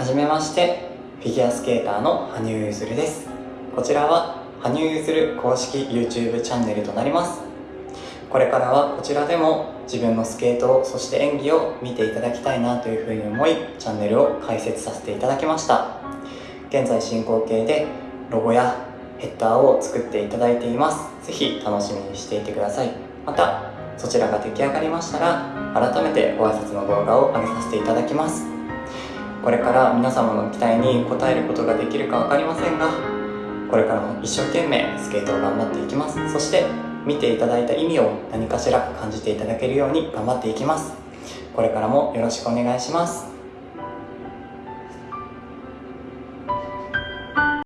はじめましてフィギュアスケーターの羽生結弦です。こちらは羽生結弦公式 YouTube チャンネルとなります。これからはこちらでも自分のスケートそして演技を見ていただきたいなというふうに思いチャンネルを開設させていただきました。現在進行形でロゴやヘッダーを作っていただいています。ぜひ楽しみにしていてください。またそちらが出来上がりましたら改めてご挨拶の動画を上げさせていただきます。これから皆様の期待に応えることができるか分かりませんがこれからも一生懸命スケートを頑張っていきます。そして見ていただいた意味を何かしら感じていただけるように頑張っていきます。これからもよろしくお願いします。